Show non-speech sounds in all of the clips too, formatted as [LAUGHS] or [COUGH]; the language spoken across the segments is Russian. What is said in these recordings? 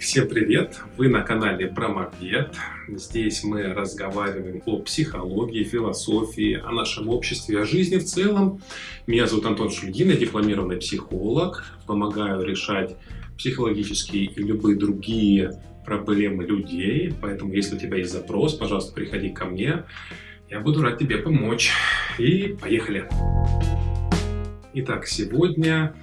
Всем привет! Вы на канале Промовед. Здесь мы разговариваем о психологии, философии, о нашем обществе, о жизни в целом. Меня зовут Антон Шульгин, я дипломированный психолог. Помогаю решать психологические и любые другие проблемы людей. Поэтому, если у тебя есть запрос, пожалуйста, приходи ко мне. Я буду рад тебе помочь. И поехали! Итак, сегодня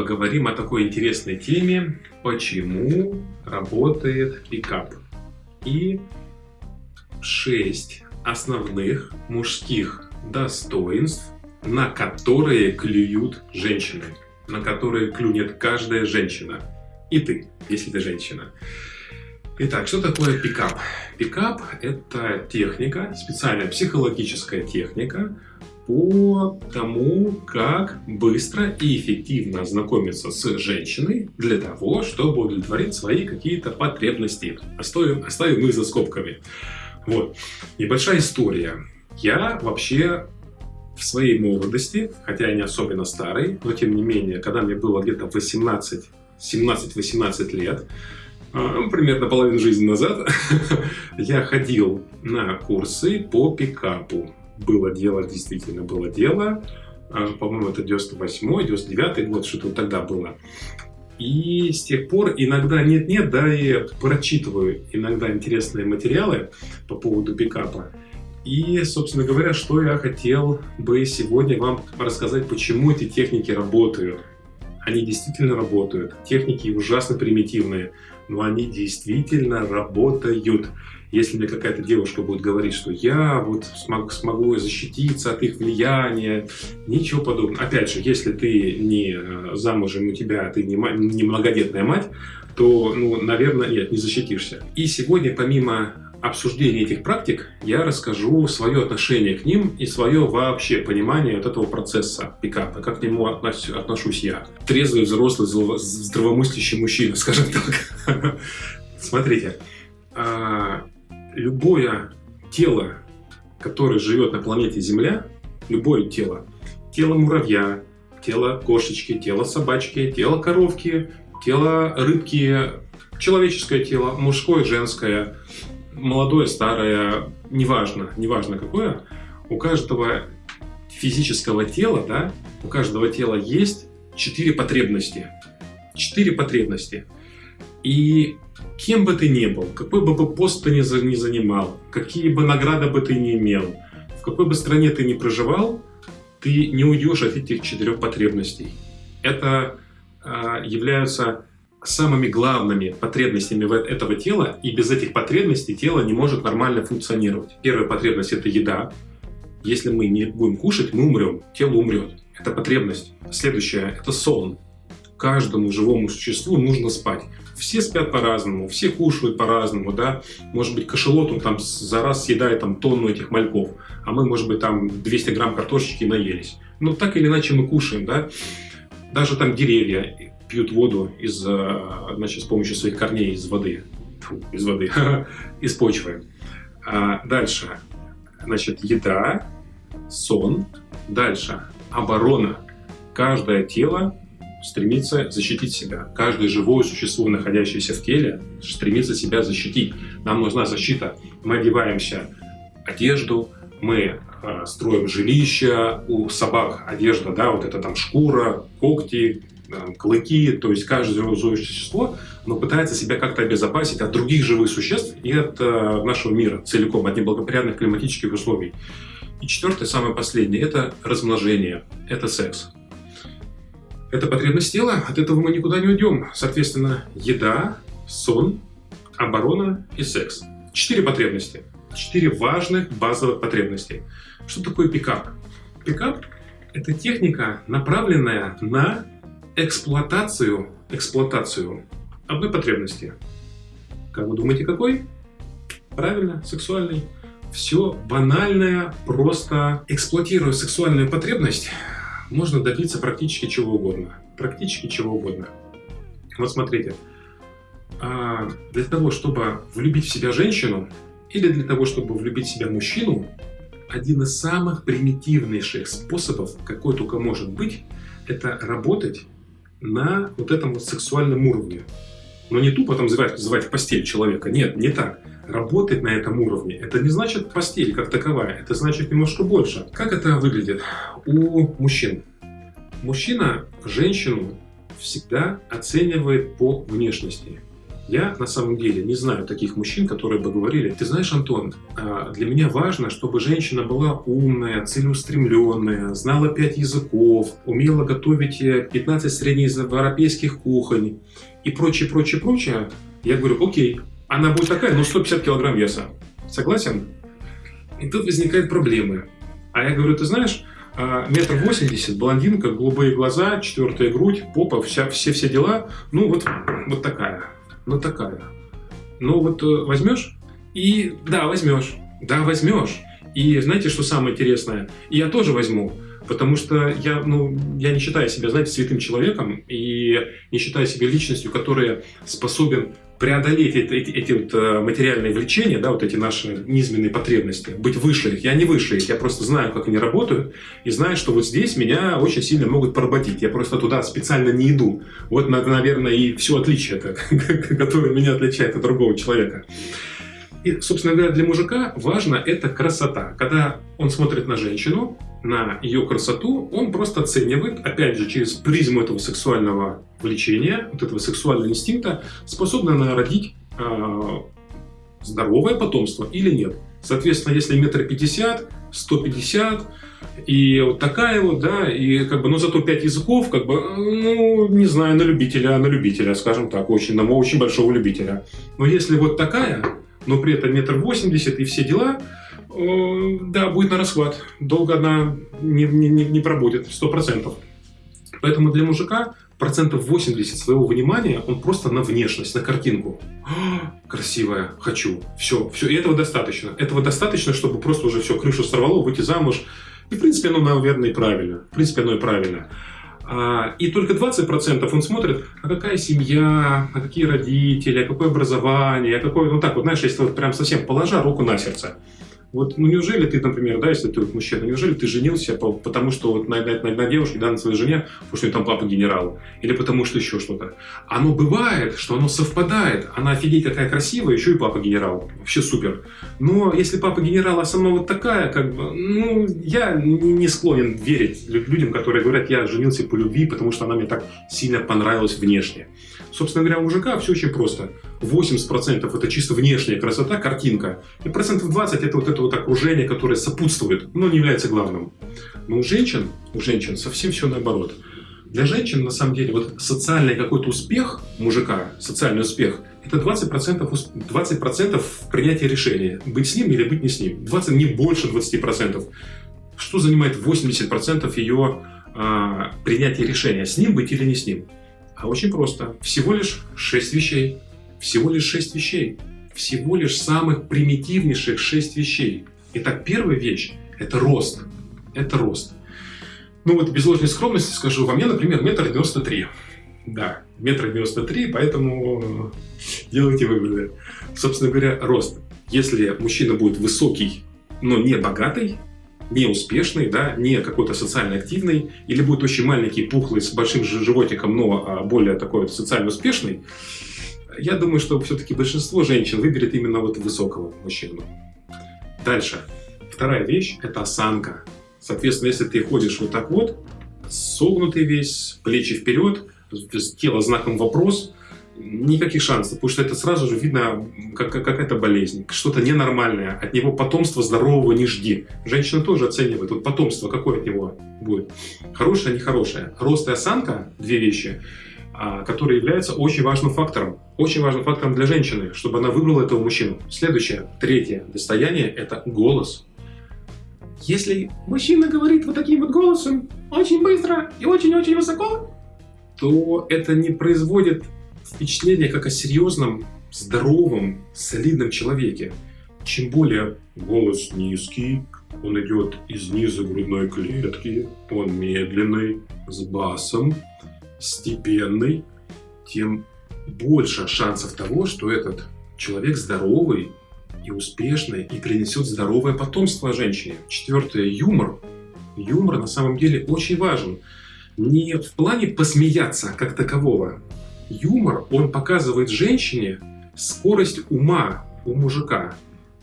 поговорим о такой интересной теме, почему работает пикап. И шесть основных мужских достоинств, на которые клюют женщины, на которые клюнет каждая женщина. И ты, если ты женщина. Итак, что такое пикап? Пикап – это техника, специальная психологическая техника, по тому, как быстро и эффективно знакомиться с женщиной для того, чтобы удовлетворить свои какие-то потребности. Оставим, оставим их за скобками. Вот. Небольшая история. Я вообще в своей молодости, хотя я не особенно старый, но тем не менее, когда мне было где-то 18, 17-18 лет, а, примерно половину жизни назад, [LAUGHS] я ходил на курсы по пикапу было дело, действительно было дело. А, по-моему, это 98 99 год, что-то тогда было. И с тех пор иногда нет-нет, да, и прочитываю иногда интересные материалы по поводу пикапа. И, собственно говоря, что я хотел бы сегодня вам рассказать, почему эти техники работают. Они действительно работают. Техники ужасно примитивные, но они действительно работают. Если мне какая-то девушка будет говорить, что я вот смог, смогу защититься от их влияния, ничего подобного. Опять же, если ты не э, замужем, у тебя ты не, не многодетная мать, то, ну, наверное, нет, не защитишься. И сегодня, помимо обсуждения этих практик, я расскажу свое отношение к ним и свое вообще понимание вот этого процесса пикапа, как к нему отношусь я. Трезвый, взрослый, здравомыслящий мужчина, скажем так. [LAUGHS] Смотрите, а, любое тело, которое живет на планете Земля, любое тело, тело муравья, тело кошечки, тело собачки, тело коровки, тело рыбки, человеческое тело, мужское, женское, молодое, старое, неважно, неважно какое, у каждого физического тела, да, у каждого тела есть четыре потребности. Четыре потребности. И Кем бы ты ни был, какой бы пост ты ни занимал, какие бы награды бы ты ни имел, в какой бы стране ты ни проживал, ты не уйдешь от этих четырех потребностей. Это э, являются самыми главными потребностями этого тела, и без этих потребностей тело не может нормально функционировать. Первая потребность – это еда. Если мы не будем кушать, мы умрем, тело умрет. Это потребность. Следующая – это сон. Каждому живому существу нужно спать все спят по-разному, все кушают по-разному, да. Может быть, кошелот, он там за раз съедает там тонну этих мальков, а мы, может быть, там 200 грамм картошечки наелись. Но так или иначе мы кушаем, да. Даже там деревья пьют воду из, э, значит, с помощью своих корней из воды, Фу, из воды, [LAUGHS] из почвы. А дальше, значит, еда, сон. Дальше, оборона. Каждое тело стремится защитить себя. Каждое живое существо, находящееся в теле, стремится себя защитить. Нам нужна защита. Мы одеваемся одежду, мы э, строим жилища, у собак одежда, да, вот это там шкура, когти, э, клыки, то есть каждое живое существо, оно пытается себя как-то обезопасить от других живых существ и от э, нашего мира целиком, от неблагоприятных климатических условий. И четвертое, самое последнее, это размножение, это секс. Это потребность тела, от этого мы никуда не уйдем. Соответственно, еда, сон, оборона и секс. Четыре потребности. Четыре важных базовых потребностей. Что такое пикап? Пикап – это техника, направленная на эксплуатацию, эксплуатацию одной потребности. Как вы думаете, какой? Правильно, сексуальный. Все банальное, просто эксплуатируя сексуальную потребность, можно добиться практически чего угодно. Практически чего угодно. Вот смотрите, а, для того, чтобы влюбить в себя женщину, или для того, чтобы влюбить в себя мужчину, один из самых примитивнейших способов, какой только может быть, это работать на вот этом вот сексуальном уровне. Но не тупо там звать, звать в постель человека. Нет, не так. Работать на этом уровне, это не значит постель как таковая, это значит немножко больше. Как это выглядит у мужчин? Мужчина женщину всегда оценивает по внешности. Я на самом деле не знаю таких мужчин, которые бы говорили, ты знаешь, Антон, а, для меня важно, чтобы женщина была умная, целеустремленная, знала пять языков, умела готовить 15 э, среднеевропейских кухонь и прочее, прочее, прочее. Я говорю, окей, она будет такая, ну 150 килограмм веса. Согласен? И тут возникают проблемы. А я говорю, ты знаешь, а, метр восемьдесят, блондинка, голубые глаза, четвертая грудь, попа, вся, все, все дела, ну вот, вот такая ну такая. Ну вот э, возьмешь и да, возьмешь. Да, возьмешь. И знаете, что самое интересное? Я тоже возьму. Потому что я, ну, я не считаю себя, знаете, святым человеком и не считаю себя личностью, которая способен преодолеть эти, эти, эти вот э, материальные влечения, да, вот эти наши низменные потребности, быть выше их. Я не выше их, я просто знаю, как они работают, и знаю, что вот здесь меня очень сильно могут поработить. Я просто туда специально не иду. Вот, наверное, и все отличие, [LAUGHS] которое меня отличает от другого человека. И, собственно говоря, для мужика важно это красота. Когда он смотрит на женщину, на ее красоту, он просто оценивает, опять же, через призму этого сексуального влечения, вот этого сексуального инстинкта, способна она родить э, здоровое потомство или нет. Соответственно, если метр пятьдесят, сто пятьдесят, и вот такая вот, да, и как бы, ну зато пять языков, как бы, ну, не знаю, на любителя, на любителя, скажем так, очень, на очень большого любителя. Но если вот такая, но при этом метр восемьдесят и все дела, да, будет на расхват. Долго она не, не, не пробудет, сто процентов. Поэтому для мужика процентов 80 своего внимания он просто на внешность, на картинку. красивая, хочу, все, все. И этого достаточно. Этого достаточно, чтобы просто уже все, крышу сорвало, выйти замуж. И, в принципе, оно, наверное, и правильно. В принципе, оно и правильно. А, и только 20% он смотрит, а какая семья, а какие родители, а какое образование, а какое, ну так вот, знаешь, если вот прям совсем положа руку на сердце. Вот, ну неужели ты, например, да, если ты вот мужчина, неужели ты женился по, потому, что вот на, на, на, на девушке, да, на своей жене, потому что у нее там папа генерал, или потому что еще что-то. Оно бывает, что оно совпадает. Она офигеть какая красивая, еще и папа генерал. Вообще супер. Но если папа генерал, а сама вот такая, как бы, ну, я не склонен верить людям, которые говорят, я женился по любви, потому что она мне так сильно понравилась внешне. Собственно говоря, у мужика все очень просто. 80% это чисто внешняя красота, картинка, и процентов 20 это вот это вот окружение, которое сопутствует, но не является главным. Но у женщин, у женщин совсем все наоборот. Для женщин, на самом деле, вот социальный какой-то успех мужика, социальный успех, это 20%, 20 принятия решения. Быть с ним или быть не с ним. 20, не больше 20%. Что занимает 80% ее а, принятия решения, с ним быть или не с ним? А очень просто. Всего лишь 6 вещей. Всего лишь 6 вещей. Всего лишь самых примитивнейших 6 вещей. Итак, первая вещь – это рост. Это рост. Ну вот без ложной скромности скажу, во мне, например, метр девяносто три. Да, метр девяносто три, поэтому делайте выводы. Собственно говоря, рост. Если мужчина будет высокий, но не богатый, не успешный, да, не какой-то социально активный, или будет очень маленький, пухлый, с большим животиком, но а, более такой социально успешный, я думаю, что все-таки большинство женщин выберет именно вот высокого мужчину. Дальше. Вторая вещь – это осанка. Соответственно, если ты ходишь вот так вот, согнутый весь, плечи вперед, тело знаком вопрос, никаких шансов, потому что это сразу же видно как, как какая-то болезнь, что-то ненормальное. От него потомства здорового не жди. Женщина тоже оценивает, вот потомство какое от него будет. Хорошее, нехорошее. Рост и осанка – две вещи, а, которые являются очень важным фактором. Очень важным фактором для женщины, чтобы она выбрала этого мужчину. Следующее, третье достояние – это голос. Если мужчина говорит вот таким вот голосом, очень быстро и очень-очень высоко, то это не производит впечатление как о серьезном, здоровом, солидном человеке. Чем более голос низкий, он идет из низа грудной клетки, он медленный, с басом, степенный, тем больше шансов того, что этот человек здоровый и успешный и принесет здоровое потомство женщине. Четвертое – юмор. Юмор на самом деле очень важен. Не в плане посмеяться как такового, юмор, он показывает женщине скорость ума у мужика.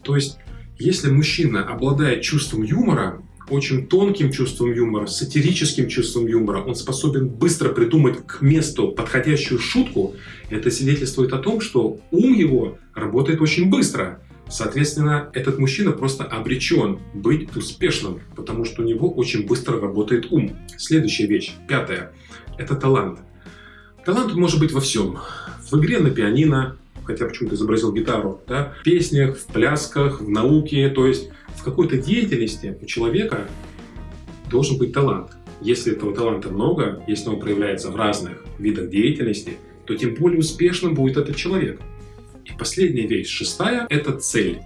То есть, если мужчина обладает чувством юмора, очень тонким чувством юмора, сатирическим чувством юмора, он способен быстро придумать к месту подходящую шутку, это свидетельствует о том, что ум его работает очень быстро. Соответственно, этот мужчина просто обречен быть успешным, потому что у него очень быстро работает ум. Следующая вещь, пятая, это талант. Талант может быть во всем. В игре на пианино, хотя почему-то изобразил гитару, да, в песнях, в плясках, в науке, то есть в какой-то деятельности у человека должен быть талант. Если этого таланта много, если он проявляется в разных видах деятельности, то тем более успешным будет этот человек. И последняя вещь, шестая, это цель.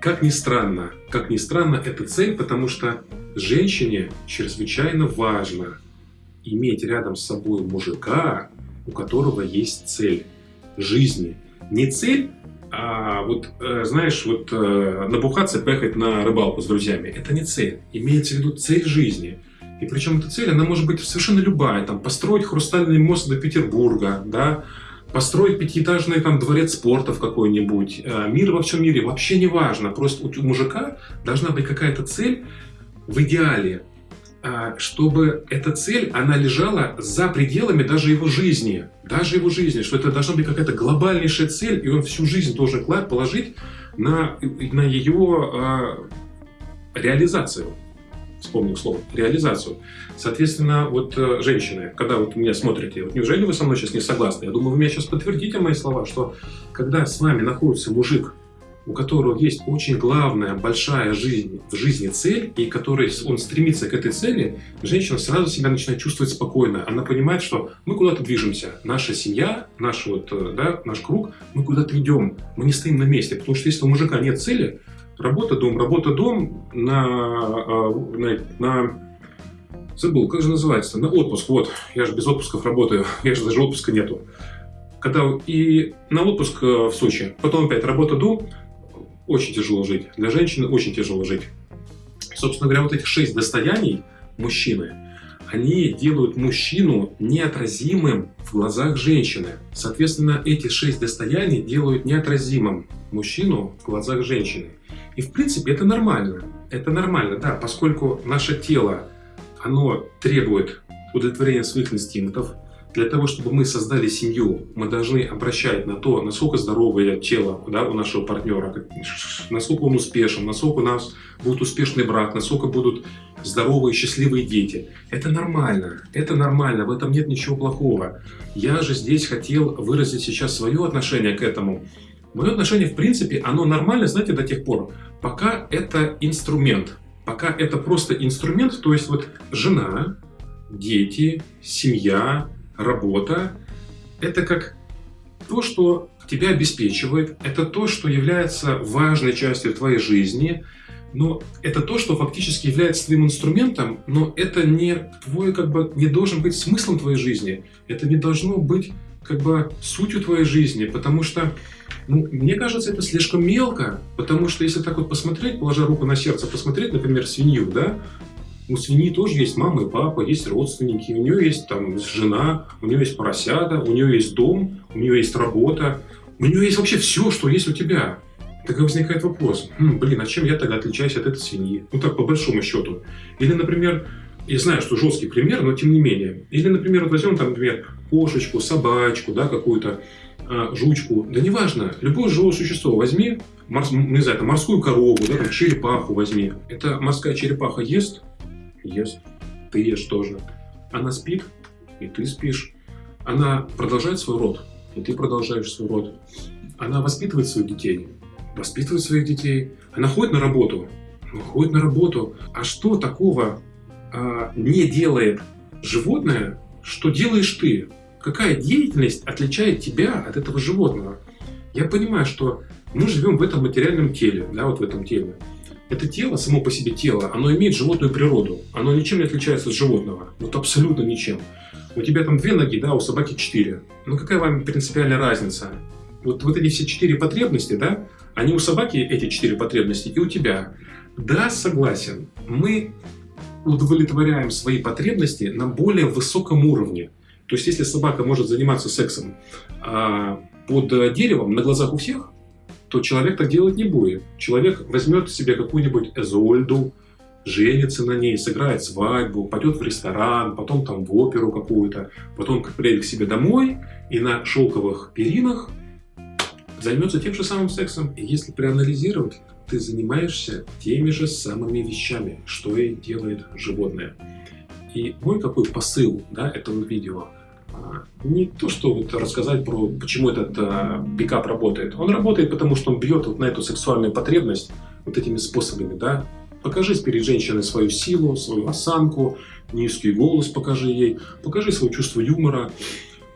Как ни странно, как ни странно, это цель, потому что женщине чрезвычайно важно иметь рядом с собой мужика, у которого есть цель жизни. Не цель, а вот, э, знаешь, вот э, набухаться, поехать на рыбалку с друзьями, это не цель. Имеется в виду цель жизни. И причем эта цель, она может быть совершенно любая. Там, построить хрустальный мост до Петербурга, да, построить пятиэтажный там дворец спорта в какой-нибудь. Э, мир во всем мире, вообще не важно. Просто у мужика должна быть какая-то цель в идеале. А, чтобы эта цель, она лежала за пределами даже его жизни. Даже его жизни. Что это должна быть какая-то глобальнейшая цель, и он всю жизнь должен положить на, на ее а, реализацию. Вспомнил слово. Реализацию. Соответственно, вот э, женщины, когда вот меня смотрите, вот неужели вы со мной сейчас не согласны? Я думаю, вы меня сейчас подтвердите мои слова, что когда с вами находится мужик, у которого есть очень главная, большая жизнь, в жизни цель, и который он стремится к этой цели, женщина сразу себя начинает чувствовать спокойно. Она понимает, что мы куда-то движемся. Наша семья, наш, вот, э, да, наш круг, мы куда-то идем. Мы не стоим на месте. Потому что если у мужика нет цели, работа, дом, работа, дом, на, а, на, на забыл, как же называется, на отпуск, вот, я же без отпусков работаю, [LAUGHS] я же даже отпуска нету. Когда и на отпуск э, в Сочи, потом опять работа, дом, очень тяжело жить. Для женщины очень тяжело жить. Собственно говоря, вот этих шесть достояний мужчины, они делают мужчину неотразимым в глазах женщины. Соответственно, эти шесть достояний делают неотразимым мужчину в глазах женщины. И в принципе это нормально. Это нормально, да, поскольку наше тело, оно требует удовлетворения своих инстинктов, для того, чтобы мы создали семью, мы должны обращать на то, насколько здоровое тело да, у нашего партнера, насколько он успешен, насколько у нас будет успешный брак, насколько будут здоровые, счастливые дети. Это нормально, это нормально, в этом нет ничего плохого. Я же здесь хотел выразить сейчас свое отношение к этому. Мое отношение, в принципе, оно нормально, знаете, до тех пор, пока это инструмент. Пока это просто инструмент, то есть вот жена, дети, семья, работа – это как то, что тебя обеспечивает, это то, что является важной частью твоей жизни, но это то, что фактически является твоим инструментом, но это не твой, как бы, не должен быть смыслом твоей жизни, это не должно быть как бы сутью твоей жизни, потому что, ну, мне кажется, это слишком мелко, потому что если так вот посмотреть, положа руку на сердце, посмотреть, например, свинью, да, у свиньи тоже есть мама и папа, есть родственники, у нее есть там жена, у нее есть поросята, у нее есть дом, у нее есть работа, у нее есть вообще все, что есть у тебя. Тогда возникает вопрос, хм, блин, а чем я тогда отличаюсь от этой свиньи? Ну так, по большому счету. Или, например, я знаю, что жесткий пример, но тем не менее. Или, например, вот возьмем, там, например, кошечку, собачку, да, какую-то, э, жучку, да неважно, любое живое существо возьми, морс, не знаю, там, морскую корову, да, там, черепаху возьми. Эта морская черепаха ест, ест, ты ешь тоже. Она спит, и ты спишь. Она продолжает свой род, и ты продолжаешь свой род. Она воспитывает своих детей, воспитывает своих детей. Она ходит на работу, ходит на работу. А что такого а, не делает животное, что делаешь ты? Какая деятельность отличает тебя от этого животного? Я понимаю, что мы живем в этом материальном теле, да, вот в этом теле. Это тело, само по себе тело, оно имеет животную природу. Оно ничем не отличается от животного. Вот абсолютно ничем. У тебя там две ноги, да, у собаки четыре. Ну какая вам принципиальная разница? Вот, вот эти все четыре потребности, да, они у собаки, эти четыре потребности, и у тебя. Да, согласен, мы удовлетворяем свои потребности на более высоком уровне. То есть, если собака может заниматься сексом а, под деревом на глазах у всех, то человек так делать не будет. Человек возьмет себе какую-нибудь Эзольду, женится на ней, сыграет свадьбу, пойдет в ресторан, потом там в оперу какую-то, потом приедет к себе домой и на шелковых перинах займется тем же самым сексом. И если проанализировать, ты занимаешься теми же самыми вещами, что и делает животное. И мой какой посыл да, этого видео – не то, что вот рассказать про, почему этот а, пикап работает. Он работает, потому что он бьет вот на эту сексуальную потребность вот этими способами, да. Покажи перед женщиной свою силу, свою осанку, низкий голос покажи ей, покажи свое чувство юмора,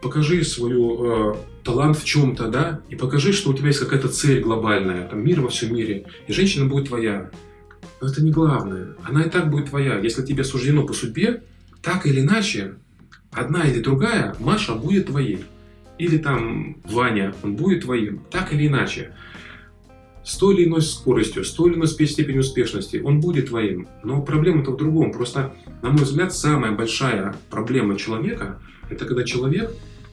покажи свой э, талант в чем-то, да, и покажи, что у тебя есть какая-то цель глобальная, там мир во всем мире, и женщина будет твоя. Но это не главное, она и так будет твоя. Если тебе суждено по судьбе, так или иначе, одна или другая, Маша будет твоей. Или там Ваня, он будет твоим. Так или иначе. С той или иной скоростью, с той или иной степенью успешности он будет твоим. Но проблема-то в другом. Просто, на мой взгляд, самая большая проблема человека, это когда человек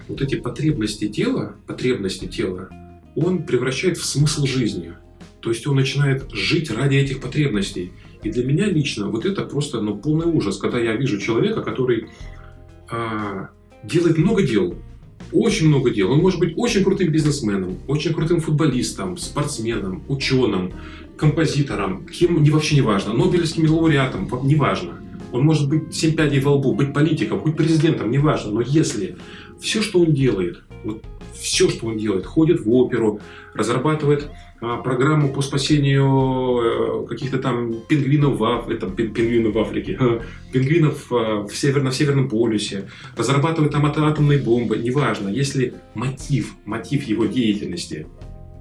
вот эти потребности тела, потребности тела, он превращает в смысл жизни. То есть он начинает жить ради этих потребностей. И для меня лично вот это просто ну, полный ужас, когда я вижу человека, который а, делает много дел, очень много дел. Он может быть очень крутым бизнесменом, очень крутым футболистом, спортсменом, ученым, композитором, кем не вообще не важно, Нобелевским лауреатом, не важно. Он может быть семь пядей во лбу, быть политиком, быть президентом, не важно. Но если все, что он делает, вот все, что он делает, ходит в оперу, разрабатывает а, программу по спасению э, каких-то там пингвинов в, это, пингвинов в Африке, пингвинов а, в север... на Северном полюсе, разрабатывает там атомные бомбы, неважно, если мотив, мотив его деятельности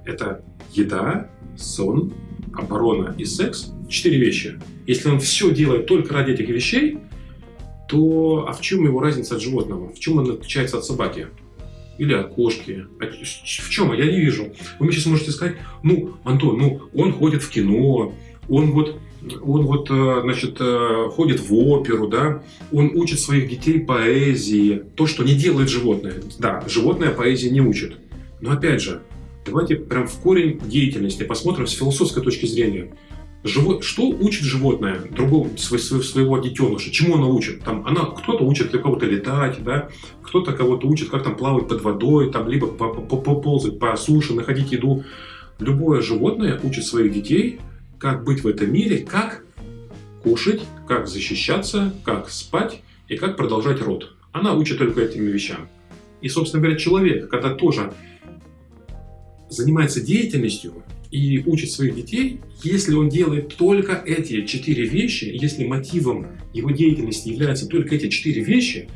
это еда, сон, оборона и секс, четыре вещи. Если он все делает только ради этих вещей, то а в чем его разница от животного? В чем он отличается от собаки? Или от кошки. В чем? Я не вижу. Вы мне сейчас можете сказать, ну, Антон, ну, он ходит в кино, он вот он вот, э, значит, э, ходит в оперу, да, он учит своих детей поэзии, то, что не делает животное. Да, животное поэзии не учит. Но опять же, давайте прям в корень деятельности посмотрим с философской точки зрения. Живо... Что учит животное другого, своего детеныша? Чему оно учит? Там, она, кто-то учит кого-то летать, да? кто-то кого-то учит, как там плавать под водой, там, либо ползать по суше, находить еду. Любое животное учит своих детей, как быть в этом мире, как кушать, как защищаться, как спать и как продолжать род. Она учит только этим вещам. И, собственно говоря, человек, когда тоже занимается деятельностью, и учит своих детей, если он делает только эти четыре вещи, если мотивом его деятельности являются только эти четыре вещи,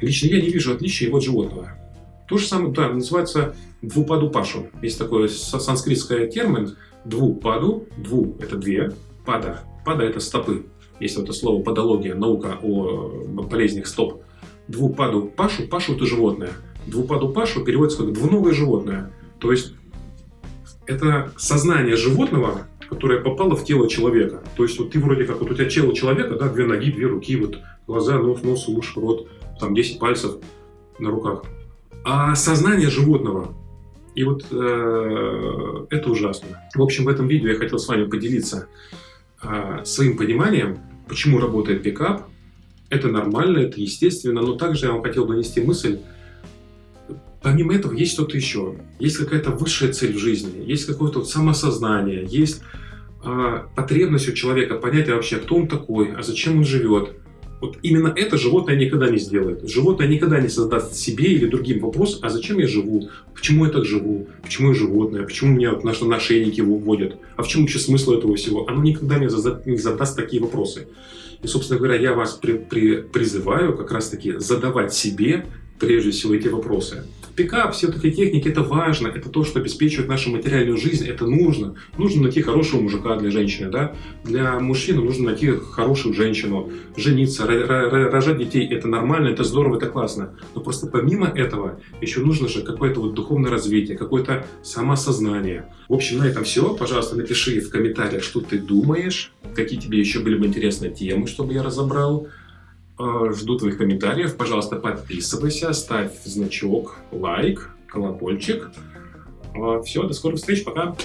лично я не вижу отличия его от животного. То же самое, да, называется двупаду пашу. Есть такой санскритский термин двупаду, дву – это две, пада, пада – это стопы. Есть вот это слово подология, наука о болезнях стоп. Двупаду пашу, пашу – это животное. Двупаду пашу переводится как двуногое животное. То есть это сознание животного, которое попало в тело человека. То есть вот ты вроде как, вот у тебя тело человека, да, две ноги, две руки, вот глаза, нос, нос, уши, рот, там 10 пальцев на руках. А сознание животного, и вот э, это ужасно. В общем, в этом видео я хотел с вами поделиться э, своим пониманием, почему работает пикап. Это нормально, это естественно, но также я вам хотел донести мысль, Помимо этого есть что-то еще. Есть какая-то высшая цель в жизни, есть какое-то вот самосознание, есть э, потребность у человека понять вообще, кто он такой, а зачем он живет. Вот именно это животное никогда не сделает. Животное никогда не создаст себе или другим вопрос, а зачем я живу, почему я так живу, почему я животное, почему меня вот наши нашейники выводят, а в чем вообще смысл этого всего. Оно никогда не задаст, не задаст такие вопросы. И, собственно говоря, я вас при, при, призываю как раз-таки задавать себе прежде всего эти вопросы. Пикап, все такие техники, это важно, это то, что обеспечивает нашу материальную жизнь, это нужно. Нужно найти хорошего мужика для женщины, да? Для мужчины нужно найти хорошую женщину, жениться, рожать детей, это нормально, это здорово, это классно. Но просто помимо этого еще нужно же какое-то вот духовное развитие, какое-то самосознание. В общем, на этом все. Пожалуйста, напиши в комментариях, что ты думаешь, какие тебе еще были бы интересные темы, чтобы я разобрал. Э, жду твоих комментариев. Пожалуйста, подписывайся, ставь значок, лайк, колокольчик. Все, до скорых встреч, пока!